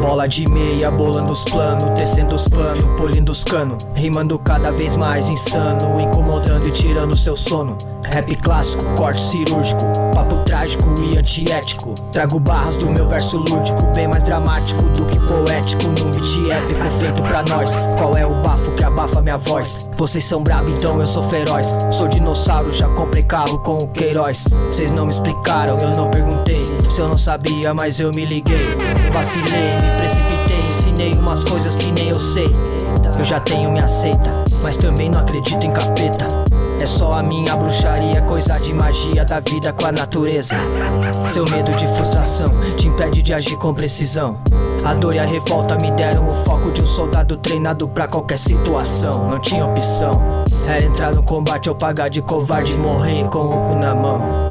Bola de meia, bolando os planos, tecendo os panos, polindo os canos, Rimando cada vez mais insano, incomodando e tirando seu sono. Rap clássico, corte cirúrgico, papo trágico e antiético. Trago barras do meu verso lúdico, bem mais dramático do que poético Num beat épico feito pra nós, qual é o abafa minha voz? Vocês são brabo, então eu sou feroz. Sou dinossauro, já comprei carro com o Queiroz. Vocês não me explicaram, eu não perguntei. Se eu não sabia, mas eu me liguei. Vacilei, me precipitei, ensinei umas coisas que nem eu sei. Eu já tenho minha seita, mas também não acredito em capeta. Coisa de magia da vida com a natureza. Seu medo de frustração te impede de agir com precisão. A dor e a revolta me deram o foco de um soldado treinado pra qualquer situação. Não tinha opção. Era entrar no combate ou pagar de covarde e morrer com o cu na mão.